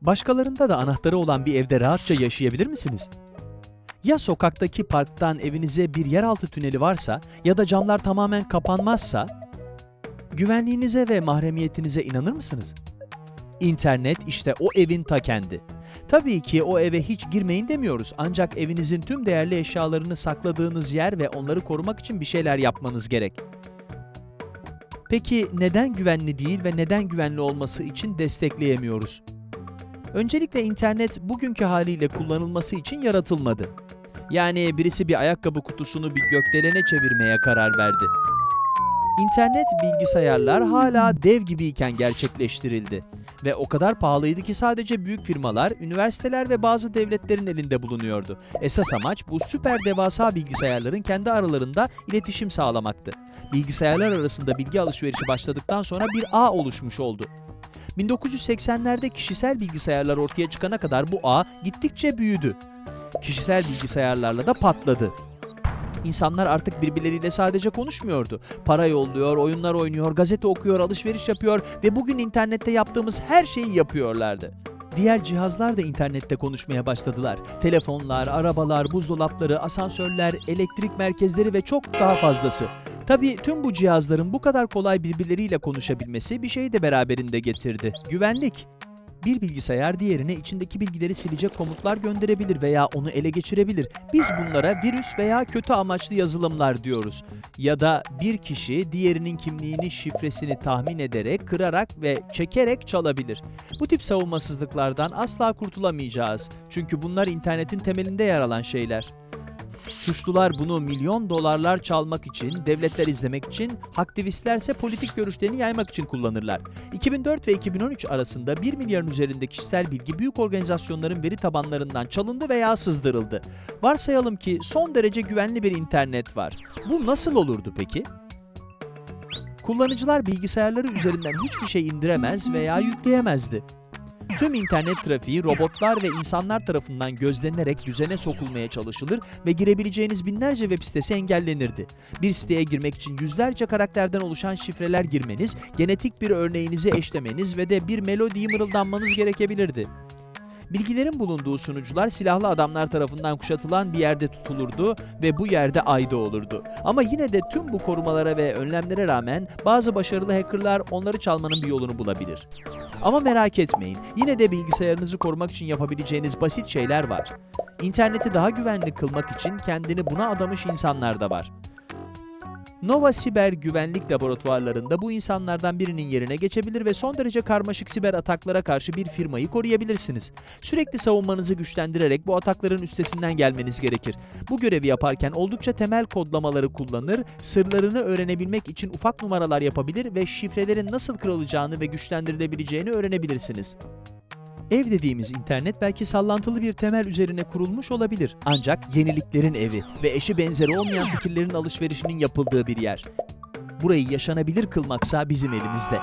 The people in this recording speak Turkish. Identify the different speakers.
Speaker 1: Başkalarında da anahtarı olan bir evde rahatça yaşayabilir misiniz? Ya sokaktaki parktan evinize bir yeraltı tüneli varsa ya da camlar tamamen kapanmazsa güvenliğinize ve mahremiyetinize inanır mısınız? İnternet işte o evin ta kendi. Tabii ki o eve hiç girmeyin demiyoruz ancak evinizin tüm değerli eşyalarını sakladığınız yer ve onları korumak için bir şeyler yapmanız gerek. Peki neden güvenli değil ve neden güvenli olması için destekleyemiyoruz? Öncelikle internet bugünkü haliyle kullanılması için yaratılmadı. Yani birisi bir ayakkabı kutusunu bir gökdelene çevirmeye karar verdi. İnternet bilgisayarlar hala dev gibiyken gerçekleştirildi ve o kadar pahalıydı ki sadece büyük firmalar, üniversiteler ve bazı devletlerin elinde bulunuyordu. Esas amaç bu süper devasa bilgisayarların kendi aralarında iletişim sağlamaktı. Bilgisayarlar arasında bilgi alışverişi başladıktan sonra bir ağ oluşmuş oldu. 1980'lerde kişisel bilgisayarlar ortaya çıkana kadar bu ağ gittikçe büyüdü. Kişisel bilgisayarlarla da patladı. İnsanlar artık birbirleriyle sadece konuşmuyordu. Para yolluyor, oyunlar oynuyor, gazete okuyor, alışveriş yapıyor ve bugün internette yaptığımız her şeyi yapıyorlardı. Diğer cihazlar da internette konuşmaya başladılar. Telefonlar, arabalar, buzdolapları, asansörler, elektrik merkezleri ve çok daha fazlası. Tabii tüm bu cihazların bu kadar kolay birbirleriyle konuşabilmesi bir şeyi de beraberinde getirdi. Güvenlik. Bir bilgisayar diğerine içindeki bilgileri silecek komutlar gönderebilir veya onu ele geçirebilir. Biz bunlara virüs veya kötü amaçlı yazılımlar diyoruz. Ya da bir kişi diğerinin kimliğini, şifresini tahmin ederek, kırarak ve çekerek çalabilir. Bu tip savunmasızlıklardan asla kurtulamayacağız. Çünkü bunlar internetin temelinde yer alan şeyler. Suçlular bunu milyon dolarlar çalmak için, devletler izlemek için, aktivistlerse politik görüşlerini yaymak için kullanırlar. 2004 ve 2013 arasında 1 milyarın üzerinde kişisel bilgi büyük organizasyonların veri tabanlarından çalındı veya sızdırıldı. Varsayalım ki son derece güvenli bir internet var. Bu nasıl olurdu peki? Kullanıcılar bilgisayarları üzerinden hiçbir şey indiremez veya yükleyemezdi. Tüm internet trafiği robotlar ve insanlar tarafından gözlenerek düzene sokulmaya çalışılır ve girebileceğiniz binlerce web sitesi engellenirdi. Bir siteye girmek için yüzlerce karakterden oluşan şifreler girmeniz, genetik bir örneğinizi eşlemeniz ve de bir melodiyi mırıldanmanız gerekebilirdi. Bilgilerin bulunduğu sunucular silahlı adamlar tarafından kuşatılan bir yerde tutulurdu ve bu yerde ayda olurdu. Ama yine de tüm bu korumalara ve önlemlere rağmen bazı başarılı hackerlar onları çalmanın bir yolunu bulabilir. Ama merak etmeyin, yine de bilgisayarınızı korumak için yapabileceğiniz basit şeyler var. İnterneti daha güvenli kılmak için kendini buna adamış insanlar da var. Nova Siber güvenlik laboratuvarlarında bu insanlardan birinin yerine geçebilir ve son derece karmaşık siber ataklara karşı bir firmayı koruyabilirsiniz. Sürekli savunmanızı güçlendirerek bu atakların üstesinden gelmeniz gerekir. Bu görevi yaparken oldukça temel kodlamaları kullanır, sırlarını öğrenebilmek için ufak numaralar yapabilir ve şifrelerin nasıl kırılacağını ve güçlendirilebileceğini öğrenebilirsiniz. Ev dediğimiz internet belki sallantılı bir temel üzerine kurulmuş olabilir. Ancak yeniliklerin evi ve eşi benzeri olmayan fikirlerin alışverişinin yapıldığı bir yer. Burayı yaşanabilir kılmaksa bizim elimizde.